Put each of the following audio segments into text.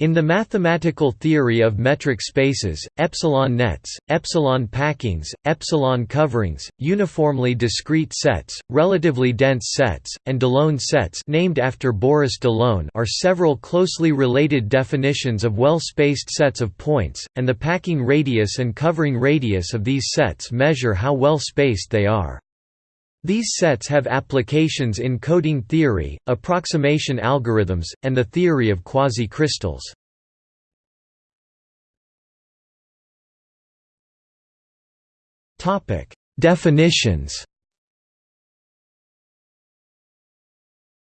In the mathematical theory of metric spaces, epsilon nets, epsilon packings, epsilon coverings, uniformly discrete sets, relatively dense sets, and Delone sets named after Boris Delone are several closely related definitions of well-spaced sets of points, and the packing radius and covering radius of these sets measure how well spaced they are. These sets have applications in coding theory, approximation algorithms, and the theory of quasi-crystals. Definitions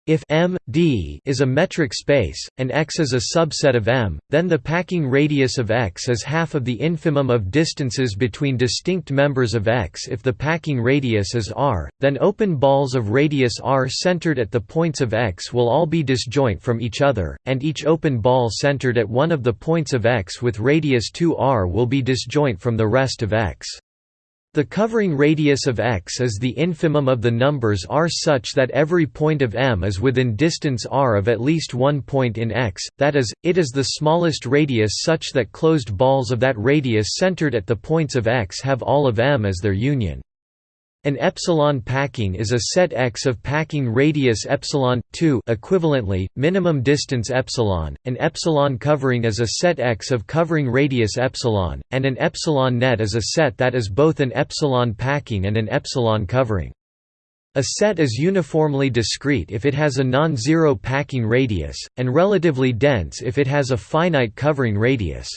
If M, D is a metric space, and X is a subset of M, then the packing radius of X is half of the infimum of distances between distinct members of X If the packing radius is R, then open balls of radius R centered at the points of X will all be disjoint from each other, and each open ball centered at one of the points of X with radius 2R will be disjoint from the rest of X. The covering radius of X is the infimum of the numbers R such that every point of M is within distance R of at least one point in X, that is, it is the smallest radius such that closed balls of that radius centered at the points of X have all of M as their union. An epsilon packing is a set X of packing radius epsilon 2 equivalently minimum distance epsilon. An epsilon covering is a set X of covering radius epsilon, and an epsilon net is a set that is both an epsilon packing and an epsilon covering. A set is uniformly discrete if it has a non-zero packing radius, and relatively dense if it has a finite covering radius.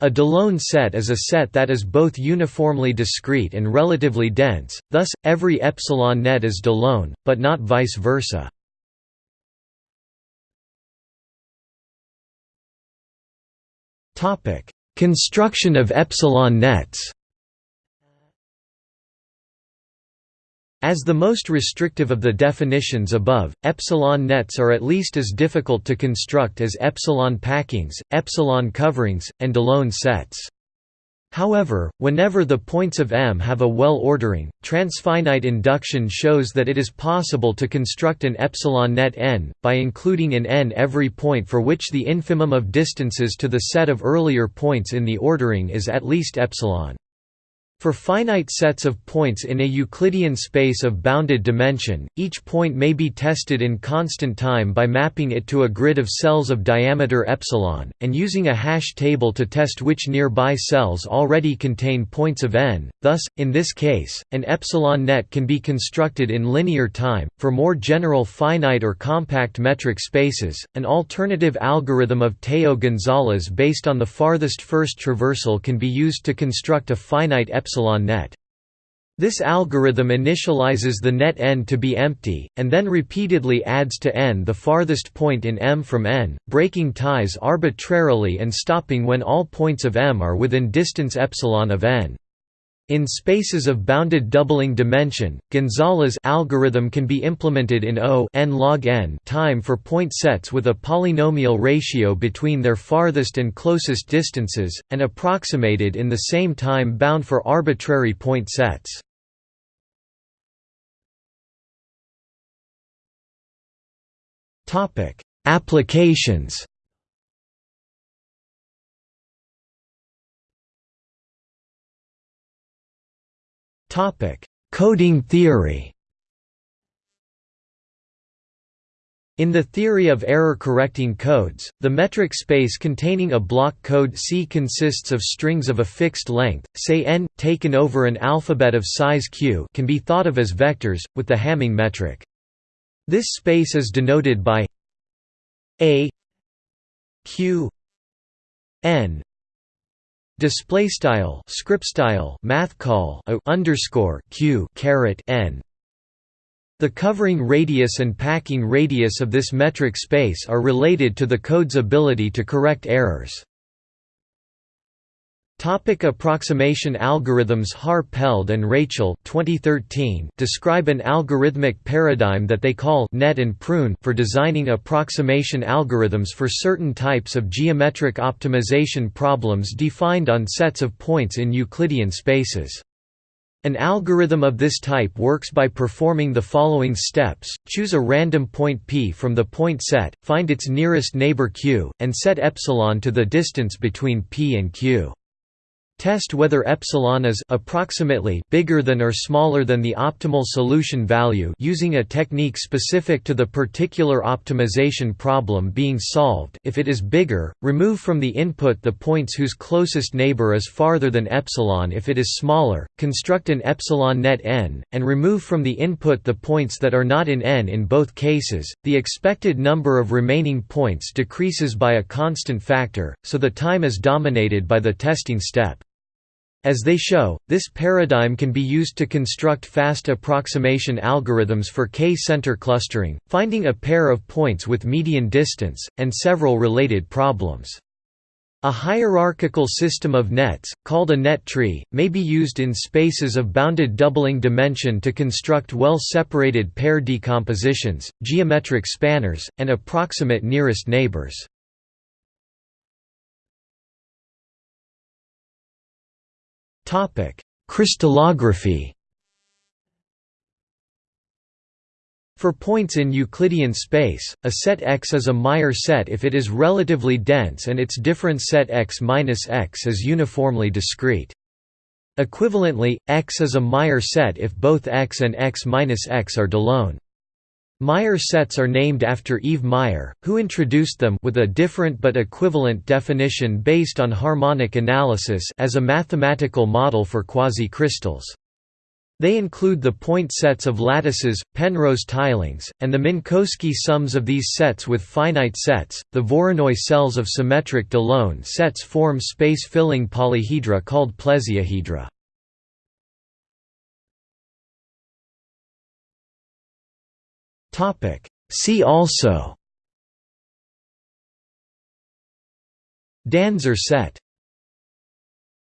A Delone set is a set that is both uniformly discrete and relatively dense, thus, every epsilon net is Delone, but not vice versa. Construction of epsilon nets As the most restrictive of the definitions above, epsilon nets are at least as difficult to construct as epsilon packings, epsilon coverings, and Delone sets. However, whenever the points of M have a well ordering, transfinite induction shows that it is possible to construct an epsilon net n, by including in n every point for which the infimum of distances to the set of earlier points in the ordering is at least epsilon. For finite sets of points in a Euclidean space of bounded dimension, each point may be tested in constant time by mapping it to a grid of cells of diameter epsilon, and using a hash table to test which nearby cells already contain points of n. Thus, in this case, an epsilon net can be constructed in linear time. For more general finite or compact metric spaces, an alternative algorithm of Teo Gonzalez based on the farthest first traversal can be used to construct a finite epsilon epsilon net. This algorithm initializes the net n to be empty, and then repeatedly adds to n the farthest point in M from n, breaking ties arbitrarily and stopping when all points of M are within distance epsilon of n. In spaces of bounded doubling dimension, Gonzalez algorithm can be implemented in O n log n time for point sets with a polynomial ratio between their farthest and closest distances, and approximated in the same time bound for arbitrary point sets. Applications Coding theory In the theory of error-correcting codes, the metric space containing a block code C consists of strings of a fixed length, say n, taken over an alphabet of size q can be thought of as vectors, with the Hamming metric. This space is denoted by a q n Display style script style math call underscore q caret n. The covering radius and packing radius of this metric space are related to the code's ability to correct errors. Topic approximation algorithms Har-Peled and Raichel 2013 describe an algorithmic paradigm that they call net and prune for designing approximation algorithms for certain types of geometric optimization problems defined on sets of points in Euclidean spaces. An algorithm of this type works by performing the following steps, choose a random point p from the point set, find its nearest neighbor q, and set epsilon to the distance between p and q. Test whether epsilon is approximately bigger than or smaller than the optimal solution value using a technique specific to the particular optimization problem being solved. If it is bigger, remove from the input the points whose closest neighbor is farther than epsilon. If it is smaller, construct an epsilon net n and remove from the input the points that are not in n in both cases. The expected number of remaining points decreases by a constant factor, so the time is dominated by the testing step. As they show, this paradigm can be used to construct fast approximation algorithms for K-center clustering, finding a pair of points with median distance, and several related problems. A hierarchical system of nets, called a net tree, may be used in spaces of bounded doubling dimension to construct well-separated pair decompositions, geometric spanners, and approximate nearest neighbors. Topic: Crystallography. For points in Euclidean space, a set X is a Meyer set if it is relatively dense and its difference set X minus X is uniformly discrete. Equivalently, X is a Meyer set if both X and X minus X are Delaunay. Meyer sets are named after Yves Meyer, who introduced them with a different but equivalent definition based on harmonic analysis as a mathematical model for quasi-crystals. They include the point sets of lattices, Penrose tilings, and the Minkowski sums of these sets with finite sets. The Voronoi cells of symmetric Delaunay sets form space-filling polyhedra called plesiohedra. See also. Danzer set